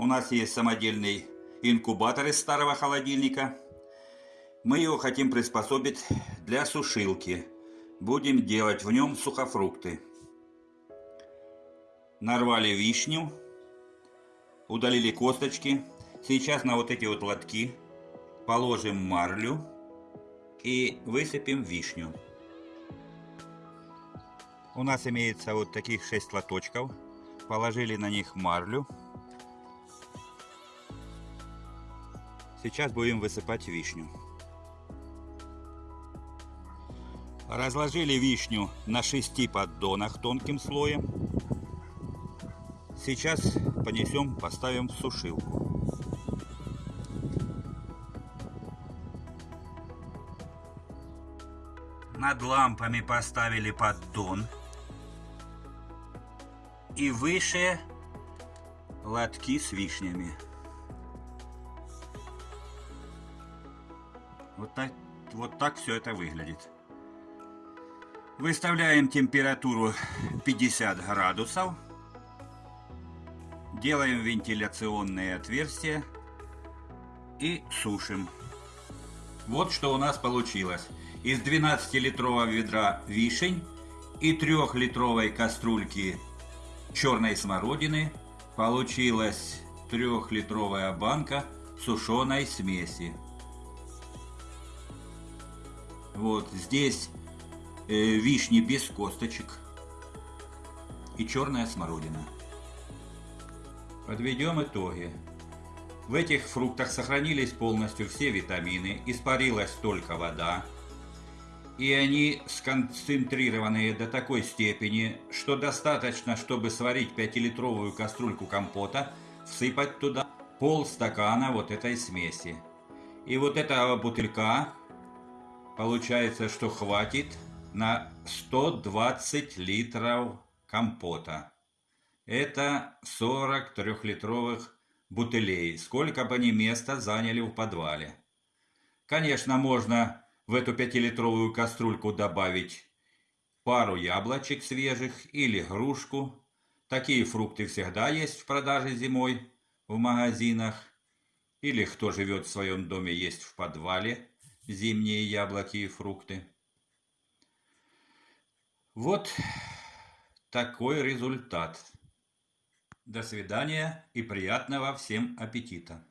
У нас есть самодельный инкубатор из старого холодильника. Мы его хотим приспособить для сушилки. Будем делать в нем сухофрукты. Нарвали вишню, удалили косточки. Сейчас на вот эти вот лотки положим марлю и высыпем вишню. У нас имеется вот таких 6 лоточков. Положили на них марлю. Сейчас будем высыпать вишню. Разложили вишню на шести поддонах тонким слоем. Сейчас понесем, поставим в сушилку. Над лампами поставили поддон. И выше лотки с вишнями. Вот так, вот так все это выглядит. Выставляем температуру 50 градусов. Делаем вентиляционные отверстия и сушим. Вот что у нас получилось. Из 12-литрового ведра вишень и 3-литровой кастрюльки черной смородины получилась 3-литровая банка сушеной смеси. Вот здесь э, вишни без косточек и черная смородина. Подведем итоги. В этих фруктах сохранились полностью все витамины, испарилась только вода, и они сконцентрированы до такой степени, что достаточно, чтобы сварить 5-литровую кастрюльку компота, всыпать туда полстакана вот этой смеси. И вот этого бутылька Получается, что хватит на 120 литров компота. Это 43-литровых бутылей. Сколько бы они места заняли в подвале. Конечно, можно в эту 5-литровую кастрюльку добавить пару яблочек свежих или грушку. Такие фрукты всегда есть в продаже зимой в магазинах. Или кто живет в своем доме, есть в подвале зимние яблоки и фрукты. Вот такой результат. До свидания и приятного всем аппетита!